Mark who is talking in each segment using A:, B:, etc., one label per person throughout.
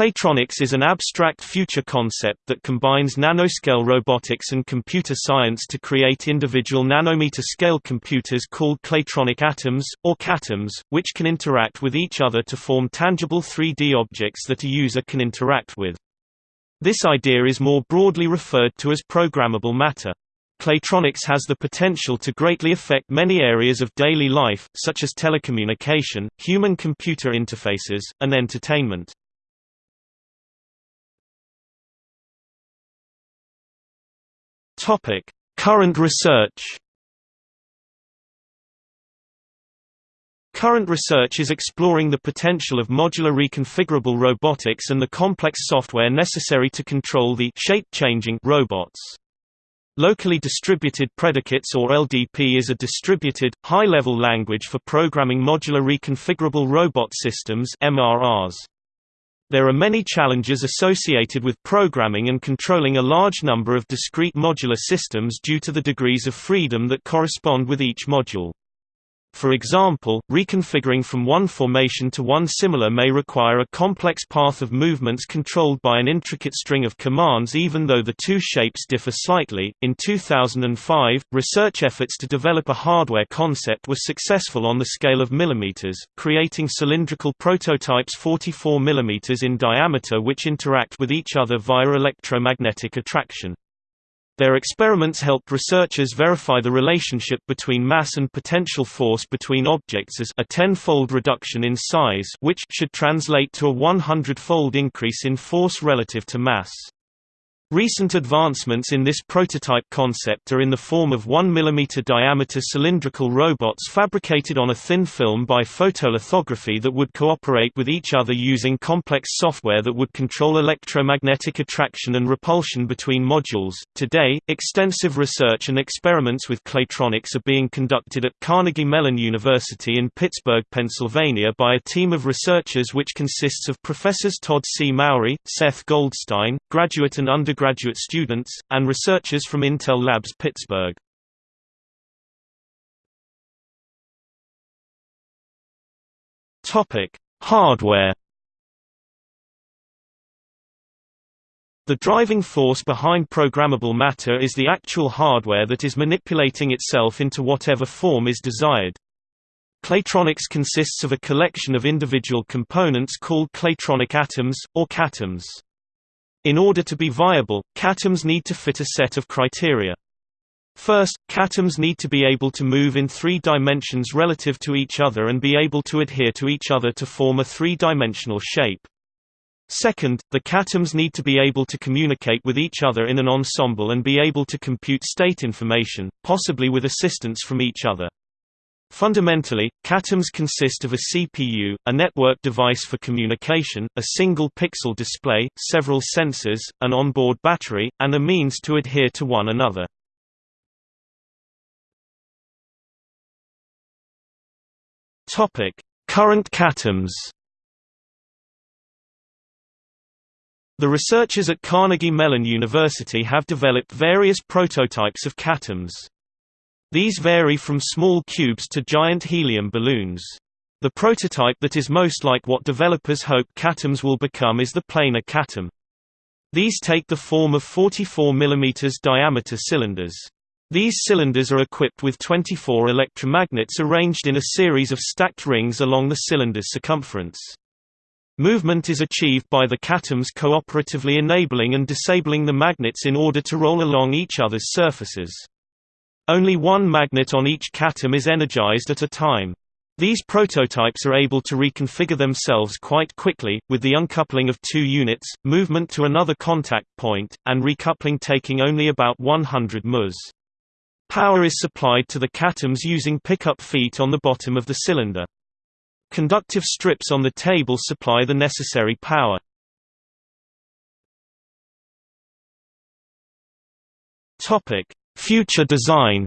A: Claytronics is an abstract future concept that combines nanoscale robotics and computer science to create individual nanometer-scale computers called claytronic atoms, or catoms, which can interact with each other to form tangible 3D objects that a user can interact with. This idea is more broadly referred to as programmable matter. Claytronics has the potential to greatly affect many areas of daily life, such as telecommunication, human-computer interfaces, and entertainment. Topic: Current research. Current research is exploring the potential of modular reconfigurable robotics and the complex software necessary to control the shape-changing robots. Locally distributed predicates or LDP is a distributed, high-level language for programming modular reconfigurable robot systems MRRs. There are many challenges associated with programming and controlling a large number of discrete modular systems due to the degrees of freedom that correspond with each module. For example, reconfiguring from one formation to one similar may require a complex path of movements controlled by an intricate string of commands even though the two shapes differ slightly. In 2005, research efforts to develop a hardware concept were successful on the scale of millimeters, creating cylindrical prototypes 44 millimeters in diameter which interact with each other via electromagnetic attraction. Their experiments helped researchers verify the relationship between mass and potential force between objects as a tenfold reduction in size which should translate to a 100-fold increase in force relative to mass. Recent advancements in this prototype concept are in the form of 1 mm diameter cylindrical robots fabricated on a thin film by photolithography that would cooperate with each other using complex software that would control electromagnetic attraction and repulsion between modules. Today, extensive research and experiments with claytronics are being conducted at Carnegie Mellon University in Pittsburgh, Pennsylvania by a team of researchers which consists of professors Todd C. Mowry, Seth Goldstein, graduate and undergraduate undergraduate students, and researchers from Intel Labs Pittsburgh. Hardware The driving force behind programmable matter is the actual hardware that is manipulating itself into whatever form is desired. Claytronics consists of a collection of individual components called claytronic atoms, or catoms. In order to be viable, catoms need to fit a set of criteria. First, catoms need to be able to move in three dimensions relative to each other and be able to adhere to each other to form a three-dimensional shape. Second, the catoms need to be able to communicate with each other in an ensemble and be able to compute state information, possibly with assistance from each other. Fundamentally, catoms consist of a CPU, a network device for communication, a single pixel display, several sensors, an onboard battery, and a means to adhere to one another. Current catoms The researchers at Carnegie Mellon University have developed various prototypes of catoms. These vary from small cubes to giant helium balloons. The prototype that is most like what developers hope catoms will become is the planar catom. These take the form of 44 mm diameter cylinders. These cylinders are equipped with 24 electromagnets arranged in a series of stacked rings along the cylinder's circumference. Movement is achieved by the catoms cooperatively enabling and disabling the magnets in order to roll along each other's surfaces. Only one magnet on each catom is energized at a time. These prototypes are able to reconfigure themselves quite quickly, with the uncoupling of two units, movement to another contact point, and recoupling taking only about 100 ms. Power is supplied to the catoms using pickup feet on the bottom of the cylinder. Conductive strips on the table supply the necessary power. Topic: Future design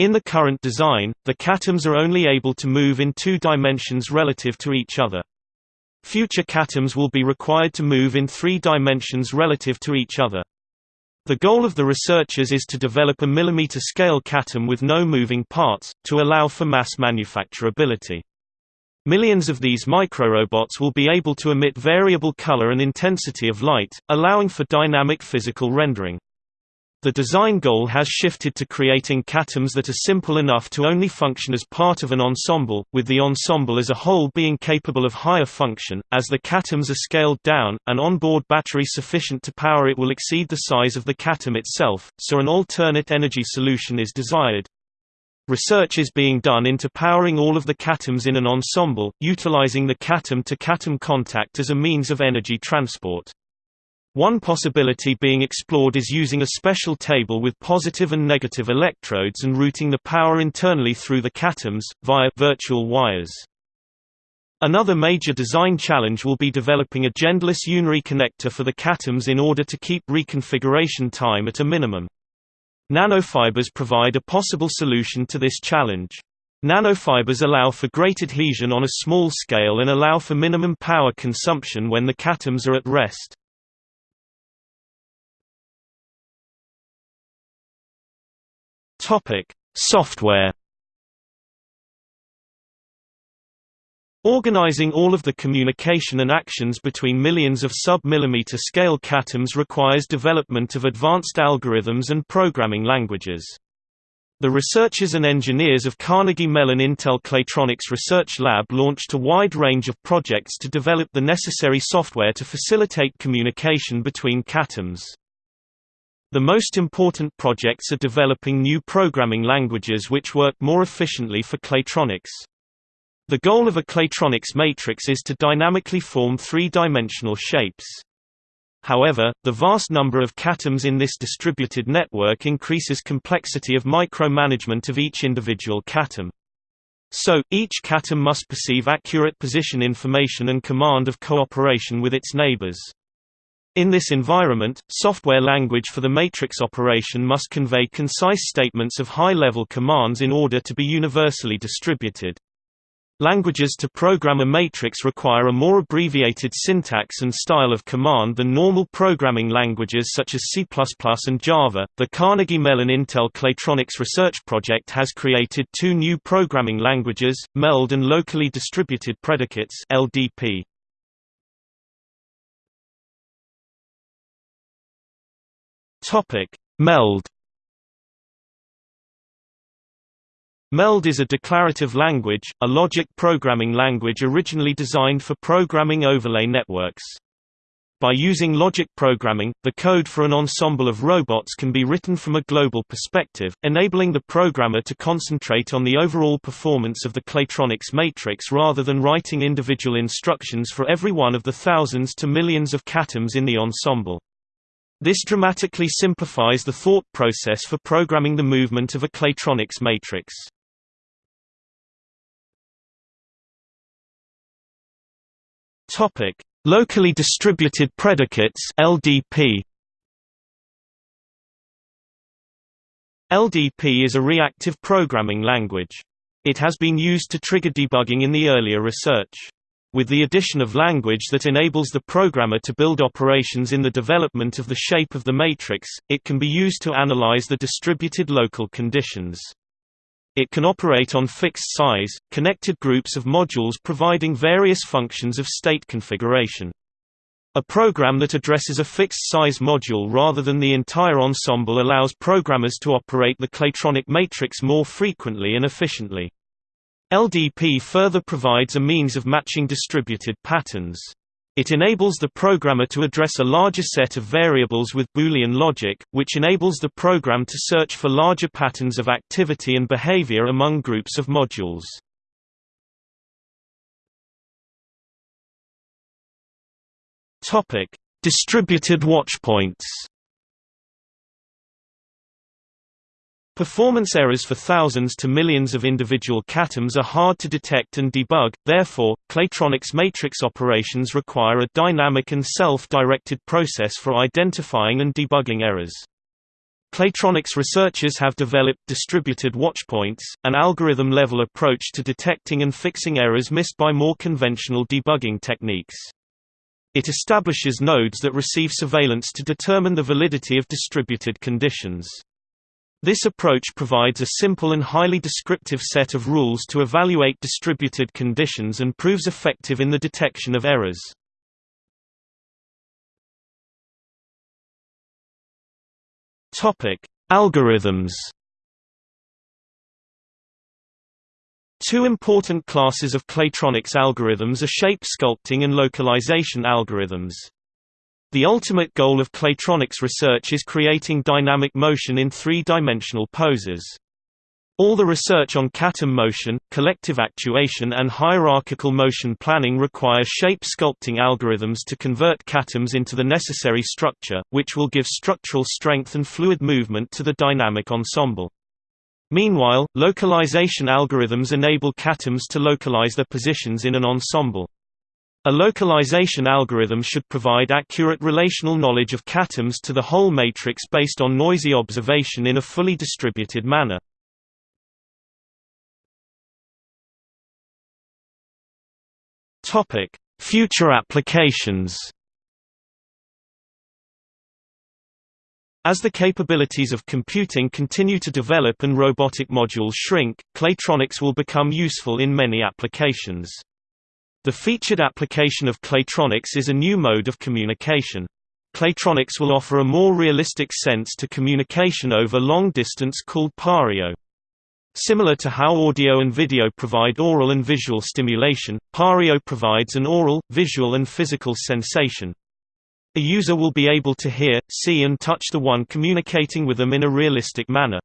A: In the current design, the catoms are only able to move in two dimensions relative to each other. Future catoms will be required to move in three dimensions relative to each other. The goal of the researchers is to develop a millimeter-scale catom with no moving parts, to allow for mass manufacturability. Millions of these microrobots will be able to emit variable color and intensity of light, allowing for dynamic physical rendering. The design goal has shifted to creating catoms that are simple enough to only function as part of an ensemble, with the ensemble as a whole being capable of higher function. As the catoms are scaled down, an onboard battery sufficient to power it will exceed the size of the catom itself, so an alternate energy solution is desired. Research is being done into powering all of the catoms in an ensemble, utilizing the catom-to-CATM contact as a means of energy transport. One possibility being explored is using a special table with positive and negative electrodes and routing the power internally through the catoms, via virtual wires. Another major design challenge will be developing a genderless unary connector for the catoms in order to keep reconfiguration time at a minimum. Nanofibers provide a possible solution to this challenge. Nanofibers allow for great adhesion on a small scale and allow for minimum power consumption when the catoms are at rest. Software. Organizing all of the communication and actions between millions of sub-millimeter scale catoms requires development of advanced algorithms and programming languages. The researchers and engineers of Carnegie Mellon Intel Claytronics Research Lab launched a wide range of projects to develop the necessary software to facilitate communication between catoms. The most important projects are developing new programming languages which work more efficiently for Claytronics. The goal of a Claytronics matrix is to dynamically form three-dimensional shapes. However, the vast number of catoms in this distributed network increases complexity of micromanagement of each individual catom. So, each catom must perceive accurate position information and command of cooperation with its neighbors. In this environment, software language for the matrix operation must convey concise statements of high-level commands in order to be universally distributed. Languages to program a matrix require a more abbreviated syntax and style of command than normal programming languages such as C++ and Java. The Carnegie Mellon Intel Claytronics Research Project has created two new programming languages, MELD and Locally Distributed Predicates (LDP). Topic: MELD MELD is a declarative language, a logic programming language originally designed for programming overlay networks. By using logic programming, the code for an ensemble of robots can be written from a global perspective, enabling the programmer to concentrate on the overall performance of the Claytronics matrix rather than writing individual instructions for every one of the thousands to millions of catoms in the ensemble. This dramatically simplifies the thought process for programming the movement of a Claytronics matrix. Topic: Locally distributed predicates (LDP). LDP is a reactive programming language. It has been used to trigger debugging in the earlier research. With the addition of language that enables the programmer to build operations in the development of the shape of the matrix, it can be used to analyze the distributed local conditions. It can operate on fixed size, connected groups of modules providing various functions of state configuration. A program that addresses a fixed size module rather than the entire ensemble allows programmers to operate the Claytronic matrix more frequently and efficiently. LDP further provides a means of matching distributed patterns. It enables the programmer to address a larger set of variables with Boolean logic, which enables the program to search for larger patterns of activity and behavior among groups of modules. Distributed watchpoints. Performance errors for thousands to millions of individual catoms are hard to detect and debug, therefore, Claytronics matrix operations require a dynamic and self-directed process for identifying and debugging errors. Claytronics researchers have developed distributed watchpoints, an algorithm-level approach to detecting and fixing errors missed by more conventional debugging techniques. It establishes nodes that receive surveillance to determine the validity of distributed conditions. This approach provides a simple and highly descriptive set of rules to evaluate distributed conditions and proves effective in the detection of errors. Algorithms. Two important classes of Claytronics algorithms are shape sculpting and localization algorithms. The ultimate goal of Claytronics research is creating dynamic motion in three-dimensional poses. All the research on catom motion, collective actuation and hierarchical motion planning requires shape sculpting algorithms to convert catoms into the necessary structure, which will give structural strength and fluid movement to the dynamic ensemble. Meanwhile, localization algorithms enable catoms to localize their positions in an ensemble. A localization algorithm should provide accurate relational knowledge of catoms to the whole matrix based on noisy observation in a fully distributed manner. Topic: Future applications. As the capabilities of computing continue to develop and robotic modules shrink, Claytronics will become useful in many applications. The featured application of Claytronics is a new mode of communication. Claytronics will offer a more realistic sense to communication over long distance called PARIO. Similar to how audio and video provide oral and visual stimulation, PARIO provides an oral, visual and physical sensation. A user will be able to hear, see and touch the one communicating with them in a realistic manner.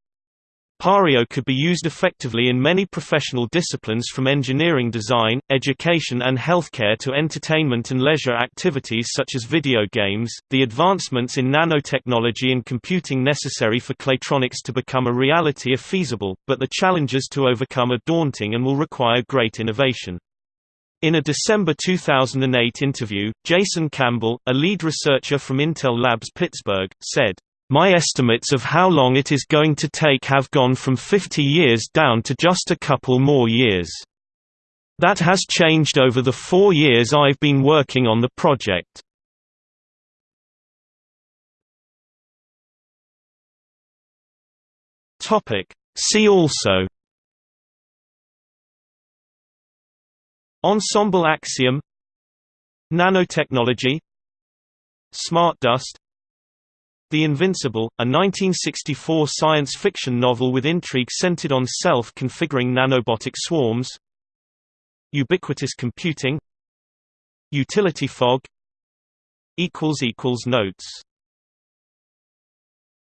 A: PARIO could be used effectively in many professional disciplines from engineering design, education and healthcare to entertainment and leisure activities such as video games. The advancements in nanotechnology and computing necessary for Claytronics to become a reality are feasible, but the challenges to overcome are daunting and will require great innovation. In a December 2008 interview, Jason Campbell, a lead researcher from Intel Labs Pittsburgh, said, my estimates of how long it is going to take have gone from 50 years down to just a couple more years. That has changed over the four years I've been working on the project. See also. Ensemble axiom. Nanotechnology. Smart dust the Invincible, a 1964 science fiction novel with intrigue centered on self-configuring nanobotic swarms. Ubiquitous computing. Utility fog. Notes